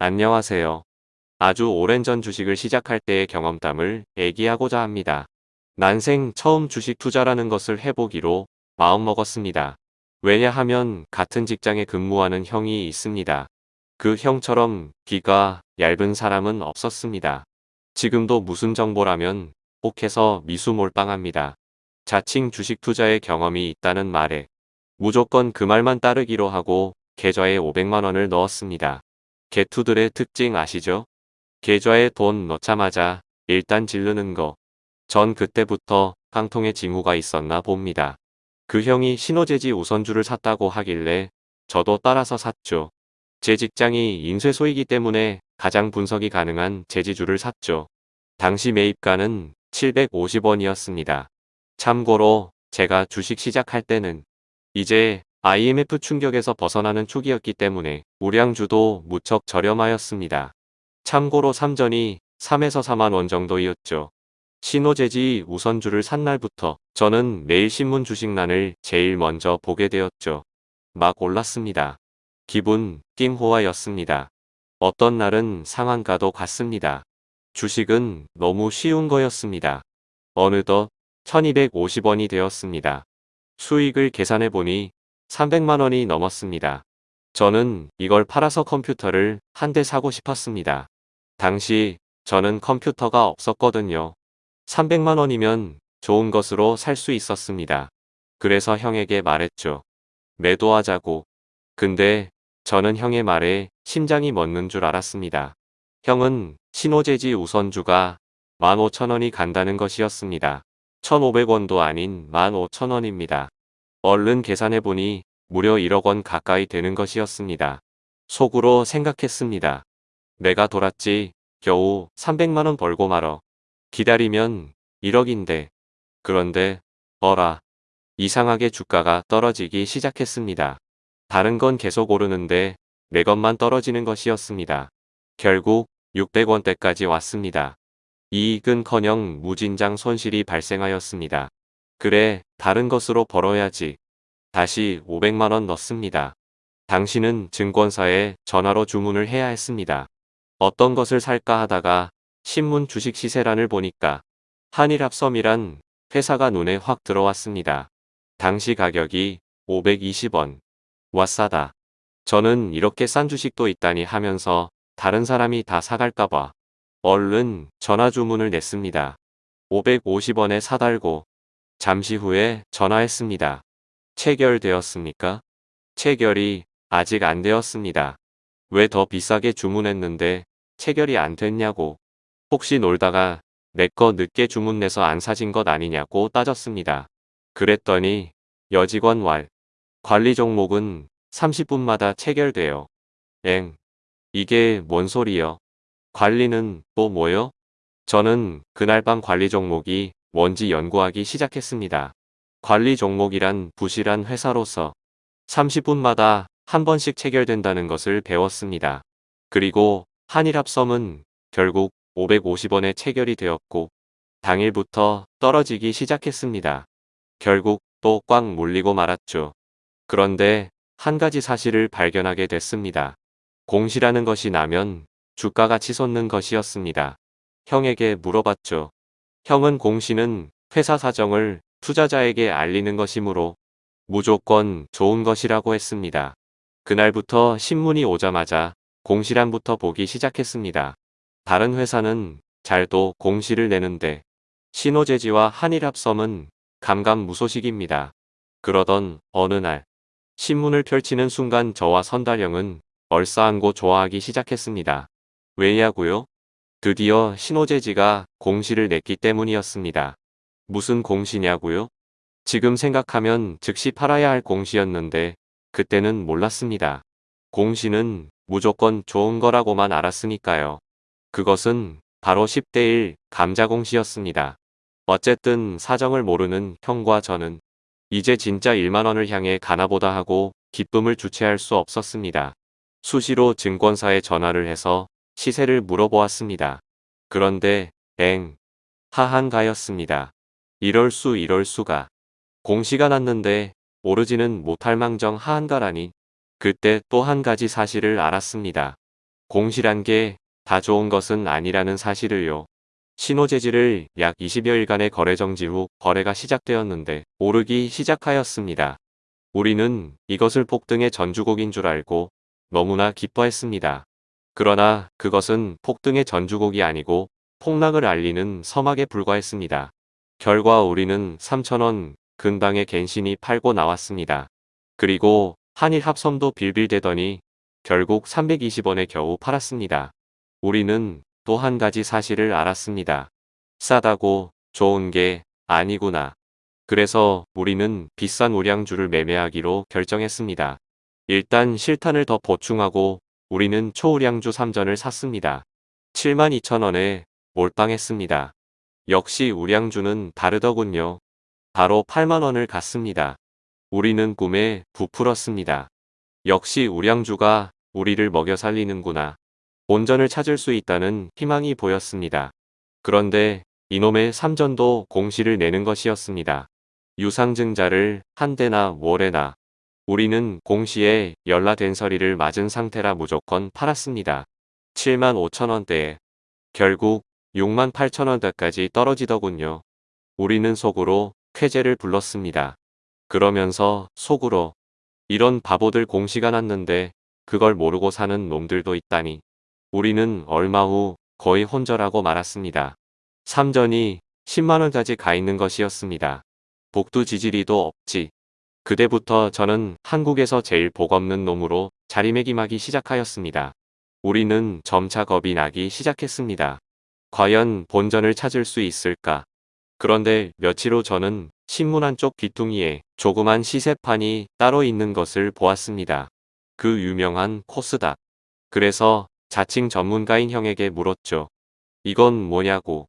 안녕하세요. 아주 오랜 전 주식을 시작할 때의 경험담을 얘기하고자 합니다. 난생 처음 주식 투자라는 것을 해보기로 마음먹었습니다. 왜냐하면 같은 직장에 근무하는 형이 있습니다. 그 형처럼 귀가 얇은 사람은 없었습니다. 지금도 무슨 정보라면 혹해서 미수몰빵합니다. 자칭 주식 투자의 경험이 있다는 말에 무조건 그 말만 따르기로 하고 계좌에 500만원을 넣었습니다. 개투들의 특징 아시죠? 계좌에 돈 넣자마자 일단 질르는 거. 전 그때부터 깡통에 징후가 있었나 봅니다. 그 형이 신호재지 우선주를 샀다고 하길래 저도 따라서 샀죠. 제 직장이 인쇄소이기 때문에 가장 분석이 가능한 제지주를 샀죠. 당시 매입가는 750원이었습니다. 참고로 제가 주식 시작할 때는 이제 IMF 충격에서 벗어나는 초기였기 때문에 우량주도 무척 저렴하였습니다. 참고로 3전이 3에서 4만 원 정도였죠. 신호재지 우선주를 산 날부터 저는 매일 신문 주식란을 제일 먼저 보게 되었죠. 막 올랐습니다. 기분 띵호화였습니다. 어떤 날은 상한가도 갔습니다. 주식은 너무 쉬운 거였습니다. 어느덧 1250원이 되었습니다. 수익을 계산해보니 300만 원이 넘었습니다. 저는 이걸 팔아서 컴퓨터를 한 대 사고 싶었습니다. 당시 저는 컴퓨터가 없었거든요. 300만 원이면 좋은 것으로 살 수 있었습니다. 그래서 형에게 말했죠. 매도하자고. 근데 저는 형의 말에 심장이 멎는 줄 알았습니다. 형은 신호재지 우선주가 15,000원이 간다는 것이었습니다. 1,500원도 아닌 15,000원입니다. 얼른 계산해보니 무려 1억 원 가까이 되는 것이었습니다. 속으로 생각했습니다. 내가 돌았지 겨우 300만원 벌고 말어. 기다리면 1억인데. 그런데 어라. 이상하게 주가가 떨어지기 시작했습니다. 다른 건 계속 오르는데 내 것만 떨어지는 것이었습니다. 결국 600원대까지 왔습니다. 이익은커녕 무진장 손실이 발생하였습니다. 그래 다른 것으로 벌어야지. 다시 500만원 넣습니다. 당신은 증권사에 전화로 주문을 해야 했습니다. 어떤 것을 살까 하다가 신문 주식 시세란을 보니까 한일합섬이란 회사가 눈에 확 들어왔습니다. 당시 가격이 520원. 와 싸다. 저는 이렇게 싼 주식도 있다니 하면서 다른 사람이 다 사갈까봐 얼른 전화 주문을 냈습니다. 550원에 사달고 잠시 후에 전화했습니다. 체결되었습니까? 체결이 아직 안 되었습니다. 왜 더 비싸게 주문했는데 체결이 안 됐냐고. 혹시 놀다가 내 거 늦게 주문 내서 안 사진 것 아니냐고 따졌습니다. 그랬더니 여직원 왈. 관리 종목은 30분마다 체결돼요. 엥. 이게 뭔 소리여. 관리는 또 뭐요? 저는 그날 밤 관리 종목이 뭔지 연구하기 시작했습니다. 관리 종목이란 부실한 회사로서 30분마다 한 번씩 체결된다는 것을 배웠습니다. 그리고 한일합섬은 결국 550원에 체결이 되었고 당일부터 떨어지기 시작했습니다. 결국 또꽉 물리고 말았죠. 그런데 한 가지 사실을 발견하게 됐습니다. 공시라는 것이 나면 주가가 치솟는 것이었습니다. 형에게 물어봤죠. 형은 공시는 회사 사정을 투자자에게 알리는 것이므로 무조건 좋은 것이라고 했습니다. 그날부터 신문이 오자마자 공시란부터 보기 시작했습니다. 다른 회사는 잘도 공시를 내는데 신호재지와 한일합섬은 감감무소식입니다. 그러던 어느 날 신문을 펼치는 순간 저와 선달형은 얼싸안고 좋아하기 시작했습니다. 왜냐고요? 드디어 신호재지가 공시를 냈기 때문이었습니다. 무슨 공시냐고요? 지금 생각하면 즉시 팔아야 할 공시였는데 그때는 몰랐습니다. 공시는 무조건 좋은 거라고만 알았으니까요. 그것은 바로 10대 1 감자공시였습니다. 어쨌든 사정을 모르는 형과 저는 이제 진짜 1만원을 향해 가나보다 하고 기쁨을 주체할 수 없었습니다. 수시로 증권사에 전화를 해서 시세를 물어보았습니다. 그런데 엥 하한가였습니다. 이럴 수 이럴 수가. 공시가 났는데 오르지는 못할 망정 하한가라니. 그때 또 한 가지 사실을 알았습니다. 공시란 게 다 좋은 것은 아니라는 사실을요. 신호재질을 약 20여일간의 거래 정지 후 거래가 시작되었는데 오르기 시작하였습니다. 우리는 이것을 폭등의 전주곡인 줄 알고 너무나 기뻐했습니다. 그러나 그것은 폭등의 전주곡이 아니고 폭락을 알리는 서막에 불과했습니다. 결과 우리는 3천원 근방에 갠신이 팔고 나왔습니다. 그리고 한일 합섬도 빌빌대더니 결국 320원에 겨우 팔았습니다. 우리는 또 한 가지 사실을 알았습니다. 싸다고 좋은 게 아니구나. 그래서 우리는 비싼 우량주를 매매하기로 결정했습니다. 일단 실탄을 더 보충하고 우리는 초우량주 3전을 샀습니다. 72,000원에 몰빵했습니다. 역시 우량주는 다르더군요. 바로 8만원을 갔습니다. 우리는 꿈에 부풀었습니다. 역시 우량주가 우리를 먹여 살리는구나. 본전을 찾을 수 있다는 희망이 보였습니다. 그런데 이놈의 삼전도 공시를 내는 것이었습니다. 유상증자를 한 대나 월에나 우리는 공시에 열라된 서리를 맞은 상태라 무조건 팔았습니다. 7만 5천원대에 결국 6만 8천원대까지 떨어지더군요. 우리는 속으로 쾌재를 불렀습니다. 그러면서 속으로 이런 바보들 공시가 났는데 그걸 모르고 사는 놈들도 있다니. 우리는 얼마 후 거의 혼절하고 말았습니다. 삼전이 10만원까지 가 있는 것이었습니다. 복두 지지리도 없지. 그때부터 저는 한국에서 제일 복 없는 놈으로 자리매김하기 시작하였습니다. 우리는 점차 겁이 나기 시작했습니다. 과연 본전을 찾을 수 있을까? 그런데 며칠 후 저는 신문 한쪽 귀퉁이에 조그만 시세판이 따로 있는 것을 보았습니다. 그 유명한 코스닥. 그래서 자칭 전문가인 형에게 물었죠. 이건 뭐냐고.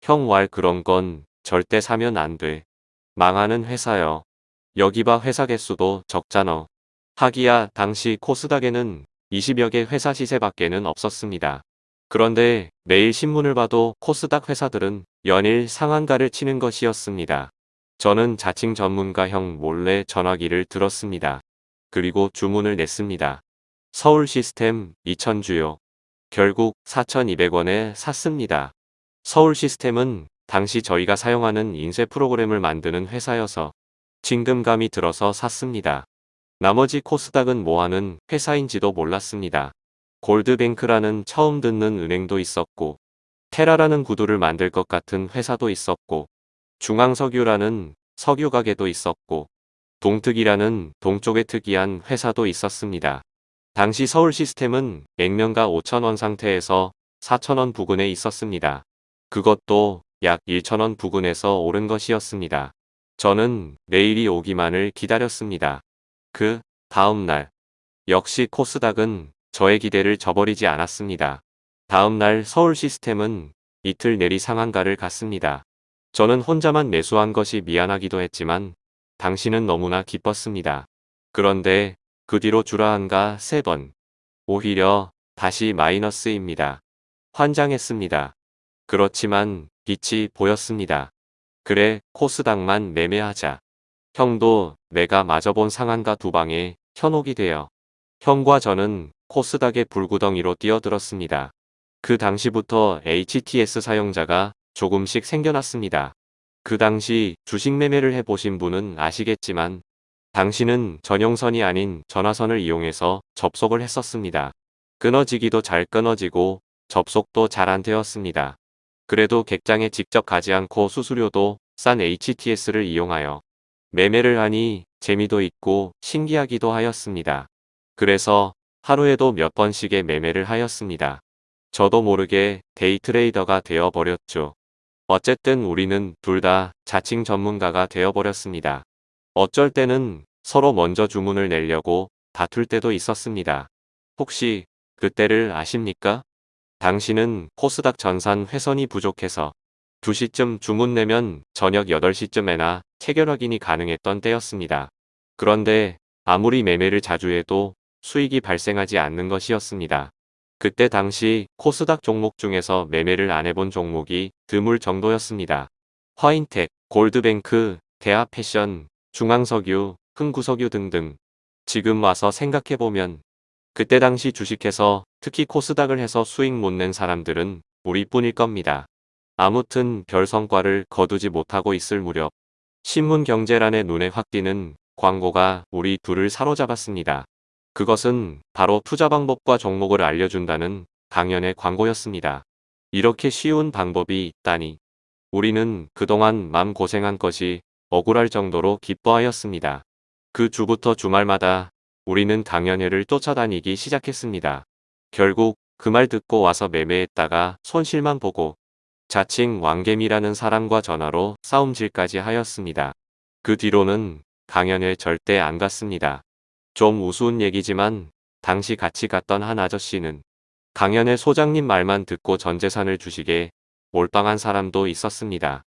형 왈 그런 건 절대 사면 안 돼. 망하는 회사여. 여기 봐 회사 개수도 적잖아. 하기야 당시 코스닥에는 20여 개 회사 시세밖에는 없었습니다. 그런데 매일 신문을 봐도 코스닥 회사들은 연일 상한가를 치는 것이었습니다. 저는 자칭 전문가 형 몰래 전화기를 들었습니다. 그리고 주문을 냈습니다. 서울 시스템 2000주요. 결국 4,200원에 샀습니다. 서울 시스템은 당시 저희가 사용하는 인쇄 프로그램을 만드는 회사여서 진금감이 들어서 샀습니다. 나머지 코스닥은 뭐하는 회사인지도 몰랐습니다. 골드뱅크라는 처음 듣는 은행도 있었고 테라라는 구두를 만들 것 같은 회사도 있었고 중앙석유라는 석유 가게도 있었고 동특이라는 동쪽에 특이한 회사도 있었습니다. 당시 서울 시스템은 액면가 5천원 상태에서 4천원 부근에 있었습니다. 그것도 약 1천원 부근에서 오른 것이었습니다. 저는 내일이 오기만을 기다렸습니다. 그 다음 날 역시 코스닥은 저의 기대를 저버리지 않았습니다. 다음 날 서울 시스템은 이틀 내리 상한가를 갔습니다. 저는 혼자만 매수한 것이 미안하기도 했지만 당신은 너무나 기뻤습니다. 그런데 그 뒤로 주라한가 세 번. 오히려 다시 마이너스입니다. 환장했습니다. 그렇지만 빛이 보였습니다. 그래 코스닥만 매매하자. 형도 내가 마저 본 상한가 두 방에 현혹이 되어 형과 저는 코스닥의 불구덩이로 뛰어들었습니다. 그 당시부터 HTS 사용자가 조금씩 생겨났습니다. 그 당시 주식 매매를 해보신 분은 아시겠지만 당신은 전용선이 아닌 전화선을 이용해서 접속을 했었습니다. 끊어지기도 잘 끊어지고 접속도 잘 안 되었습니다. 그래도 객장에 직접 가지 않고 수수료도 싼 HTS를 이용하여 매매를 하니 재미도 있고 신기하기도 하였습니다. 그래서 하루에도 몇 번씩의 매매를 하였습니다. 저도 모르게 데이트레이더가 되어버렸죠. 어쨌든 우리는 둘 다 자칭 전문가가 되어버렸습니다. 어쩔 때는 서로 먼저 주문을 내려고 다툴 때도 있었습니다. 혹시 그때를 아십니까? 당신은 코스닥 전산 회선이 부족해서 2시쯤 주문 내면 저녁 8시쯤에나 체결 확인이 가능했던 때였습니다. 그런데 아무리 매매를 자주 해도 수익이 발생하지 않는 것이었습니다. 그때 당시 코스닥 종목 중에서 매매를 안 해본 종목이 드물 정도였습니다. 화인텍, 골드뱅크, 대하패션, 중앙석유, 흥구석유 등등. 지금 와서 생각해보면 그때 당시 주식해서 특히 코스닥을 해서 수익 못 낸 사람들은 우리뿐일 겁니다. 아무튼 별 성과를 거두지 못하고 있을 무렵 신문 경제란에 눈에 확 띄는 광고가 우리 둘을 사로잡았습니다. 그것은 바로 투자 방법과 종목을 알려준다는 강연의 광고였습니다. 이렇게 쉬운 방법이 있다니 우리는 그동안 맘 고생한 것이 억울할 정도로 기뻐하였습니다. 그 주부터 주말마다 우리는 강연회를 쫓아다니기 시작했습니다. 결국 그 말 듣고 와서 매매했다가 손실만 보고 자칭 왕개미라는 사람과 전화로 싸움질까지 하였습니다. 그 뒤로는 강연회 절대 안 갔습니다. 좀 우스운 얘기지만 당시 같이 갔던 한 아저씨는 강연회 소장님 말만 듣고 전 재산을 주식에 몰빵한 사람도 있었습니다.